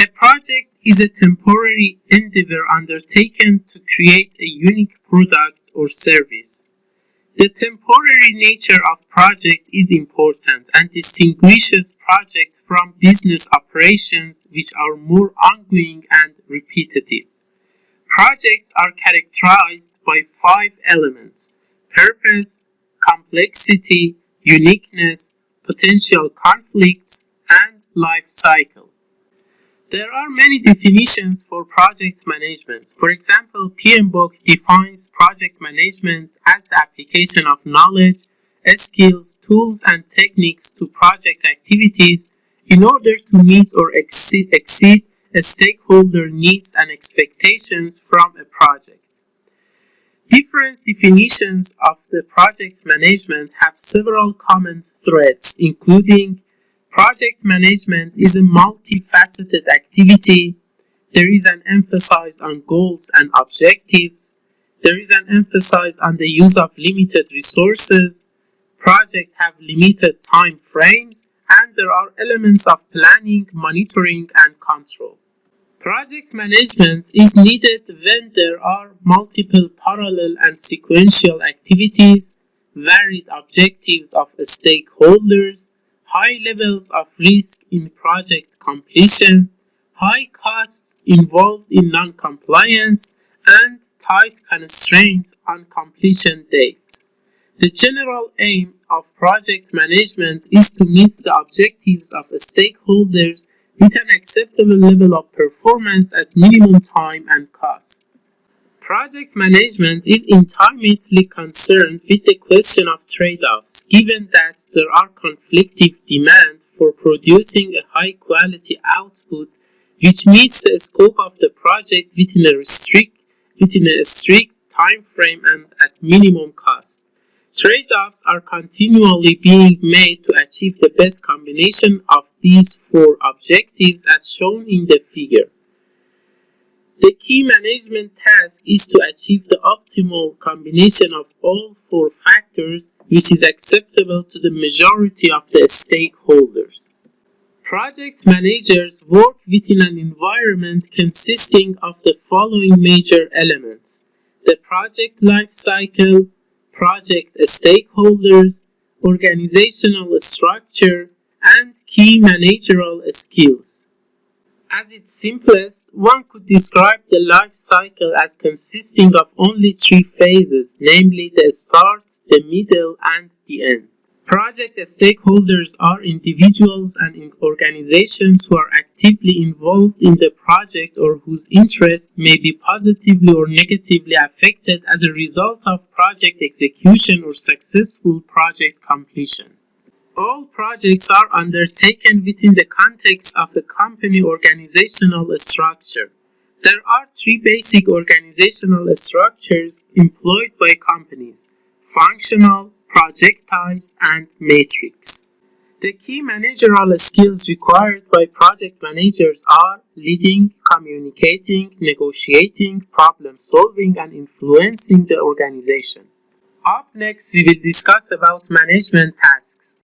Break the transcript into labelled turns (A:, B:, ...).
A: A project is a temporary endeavor undertaken to create a unique product or service. The temporary nature of project is important and distinguishes projects from business operations which are more ongoing and repetitive. Projects are characterized by five elements purpose, complexity, uniqueness, potential conflicts, and life cycle. There are many definitions for project management. For example, PMBOK defines project management as the application of knowledge, skills, tools, and techniques to project activities in order to meet or exceed, exceed stakeholder needs and expectations from a project. Different definitions of the project management have several common threads, including Project management is a multifaceted activity. There is an emphasis on goals and objectives. There is an emphasis on the use of limited resources. Projects have limited time frames and there are elements of planning, monitoring, and control. Project management is needed when there are multiple parallel and sequential activities, varied objectives of stakeholders, high levels of risk in project completion, high costs involved in non-compliance, and tight constraints on completion dates. The general aim of project management is to meet the objectives of stakeholders with an acceptable level of performance at minimum time and cost. Project management is intimately concerned with the question of trade-offs, given that there are conflicting demands for producing a high-quality output which meets the scope of the project within a strict, within a strict time frame and at minimum cost. Trade-offs are continually being made to achieve the best combination of these four objectives as shown in the figure. The key management task is to achieve the optimal combination of all four factors which is acceptable to the majority of the stakeholders. Project managers work within an environment consisting of the following major elements. The project life cycle, project stakeholders, organizational structure, and key managerial skills. At its simplest, one could describe the life cycle as consisting of only three phases, namely the start, the middle, and the end. Project stakeholders are individuals and organizations who are actively involved in the project or whose interest may be positively or negatively affected as a result of project execution or successful project completion. All projects are undertaken within the context of a company organizational structure. There are three basic organizational structures employed by companies, functional, projectized, and matrix. The key managerial skills required by project managers are leading, communicating, negotiating, problem solving, and influencing the organization. Up next, we will discuss about management tasks.